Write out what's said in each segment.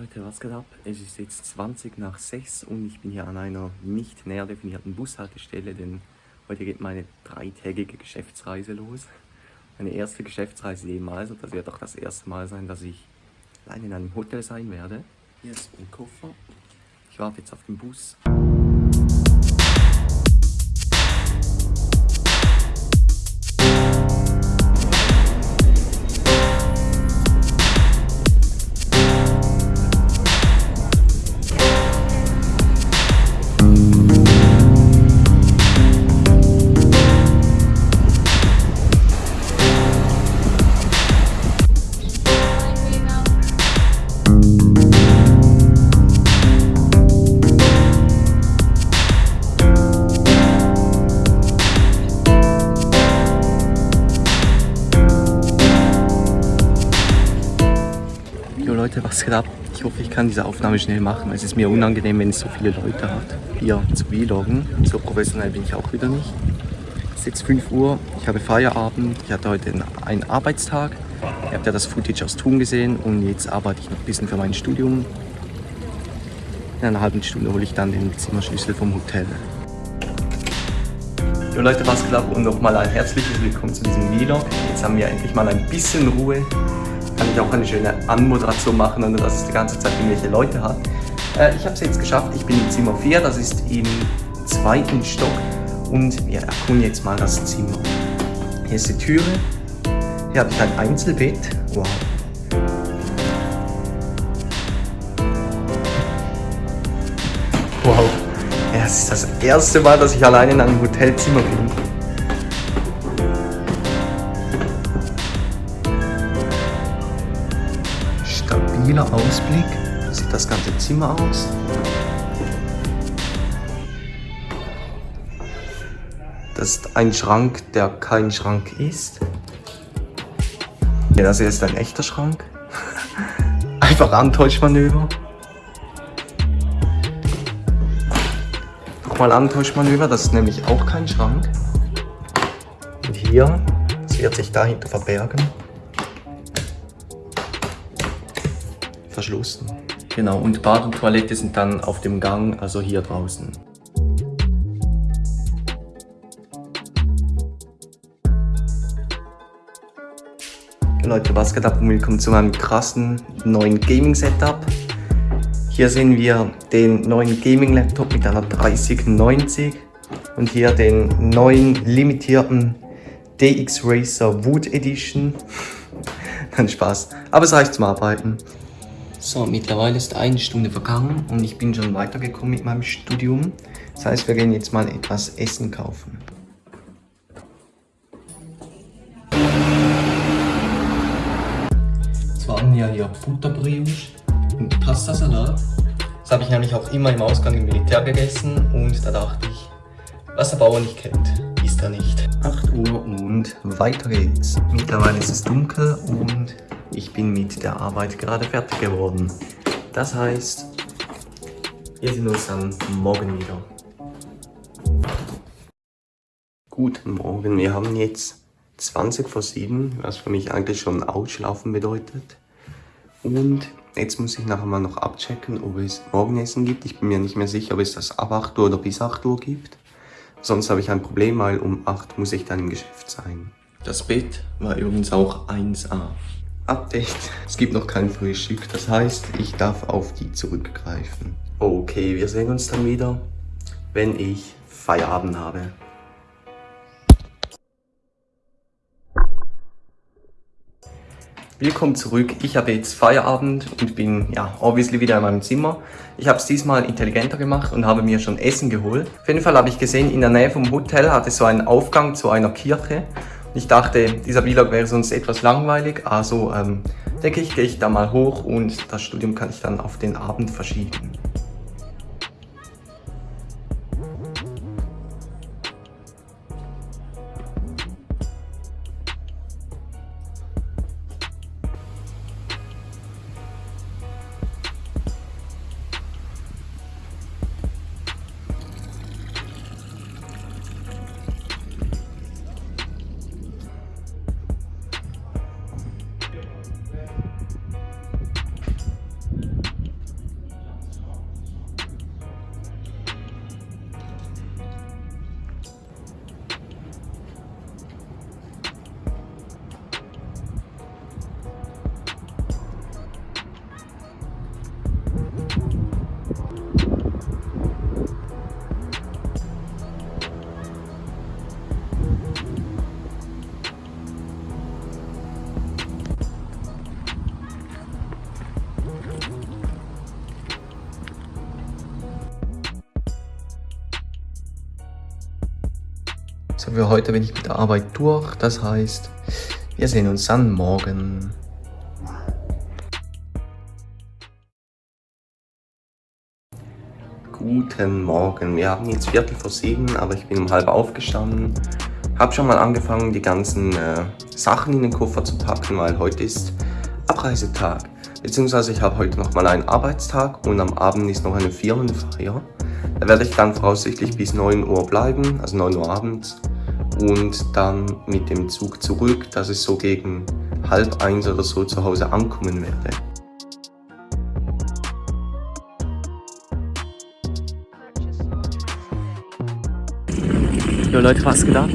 Leute, was geht ab? Es ist jetzt 20 nach 6 und ich bin hier an einer nicht näher definierten Bushaltestelle, denn heute geht meine dreitägige Geschäftsreise los. Meine erste Geschäftsreise jemals und das wird auch das erste Mal sein, dass ich allein in einem Hotel sein werde. Hier ist mein Koffer. Ich warte jetzt auf den Bus. Leute, was geht ab? Ich hoffe, ich kann diese Aufnahme schnell machen. Es ist mir unangenehm, wenn es so viele Leute hat, hier zu vloggen. So professionell bin ich auch wieder nicht. Es ist jetzt 5 Uhr, ich habe Feierabend, ich hatte heute einen Arbeitstag. Ihr habt ja das Footage aus Thun gesehen und jetzt arbeite ich noch ein bisschen für mein Studium. In einer halben Stunde hole ich dann den Zimmerschlüssel vom Hotel. Jo Leute, was geht ab und nochmal ein herzliches Willkommen zu diesem Vlog. Jetzt haben wir endlich mal ein bisschen Ruhe kann ich auch eine schöne Anmoderation machen, ohne dass es die ganze Zeit irgendwelche Leute hat. Äh, ich habe es jetzt geschafft, ich bin im Zimmer 4, das ist im zweiten Stock und wir erkunden jetzt mal das Zimmer. Hier ist die Türe, hier habe ich ein Einzelbett, wow. Wow, ja, es ist das erste Mal, dass ich alleine in einem Hotelzimmer bin. Stabiler Ausblick. Sieht das ganze Zimmer aus. Das ist ein Schrank, der kein Schrank ist. Ja, das hier ist ein echter Schrank. Einfach Antäuschmanöver. Nochmal Antäuschmanöver, das ist nämlich auch kein Schrank. Und hier, das wird sich dahinter verbergen. Verschlossen. Genau, und Bad und Toilette sind dann auf dem Gang, also hier draußen. Leute, was geht ab und willkommen zu meinem krassen neuen Gaming-Setup. Hier sehen wir den neuen Gaming-Laptop mit einer 3090 und hier den neuen limitierten DX Racer Wood Edition. Kein Spaß, aber es reicht zum Arbeiten. So, mittlerweile ist eine Stunde vergangen und ich bin schon weitergekommen mit meinem Studium. Das heißt, wir gehen jetzt mal etwas Essen kaufen. Zwar haben wir hier Butterbrioche und Pastasalat. Das habe ich nämlich auch immer im Ausgang im Militär gegessen und da dachte ich, was der Bauer nicht kennt, ist er nicht. 8 Uhr und weiter geht's. Mittlerweile ist es dunkel und ich bin mit der Arbeit gerade fertig geworden. Das heißt, wir sehen uns dann morgen wieder. Guten Morgen, wir haben jetzt 20 vor 7, was für mich eigentlich schon Ausschlafen bedeutet. Und jetzt muss ich nachher mal noch abchecken, ob es Morgenessen gibt. Ich bin mir nicht mehr sicher, ob es das ab 8 Uhr oder bis 8 Uhr gibt. Sonst habe ich ein Problem, weil um 8 muss ich dann im Geschäft sein. Das Bett war übrigens auch 1A. Update. Es gibt noch kein Frühstück, das heißt, ich darf auf die zurückgreifen. Okay, wir sehen uns dann wieder, wenn ich Feierabend habe. Willkommen zurück. Ich habe jetzt Feierabend und bin ja obviously wieder in meinem Zimmer. Ich habe es diesmal intelligenter gemacht und habe mir schon Essen geholt. Auf jeden Fall habe ich gesehen, in der Nähe vom Hotel hat es so einen Aufgang zu einer Kirche ich dachte, dieser Vlog wäre sonst etwas langweilig, also ähm, denke ich, gehe ich da mal hoch und das Studium kann ich dann auf den Abend verschieben. So, für heute bin ich mit der Arbeit durch. Das heißt, wir sehen uns dann morgen. Guten Morgen. Wir haben jetzt Viertel vor sieben, aber ich bin um halb aufgestanden. Hab schon mal angefangen, die ganzen äh, Sachen in den Koffer zu packen, weil heute ist Abreisetag. Beziehungsweise ich habe heute noch mal einen Arbeitstag und am Abend ist noch eine Firmenfeier. Da werde ich dann voraussichtlich bis 9 Uhr bleiben, also 9 Uhr abends. Und dann mit dem Zug zurück, dass ich so gegen halb eins oder so zu Hause ankommen werde. Jo Leute, was geht ab?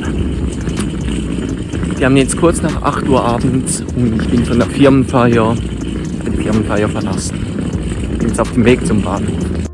Wir haben jetzt kurz nach 8 Uhr abends und ich bin von der Firmenfeier, die Firmenfeier verlassen. Bin jetzt auf dem Weg zum Bahnhof.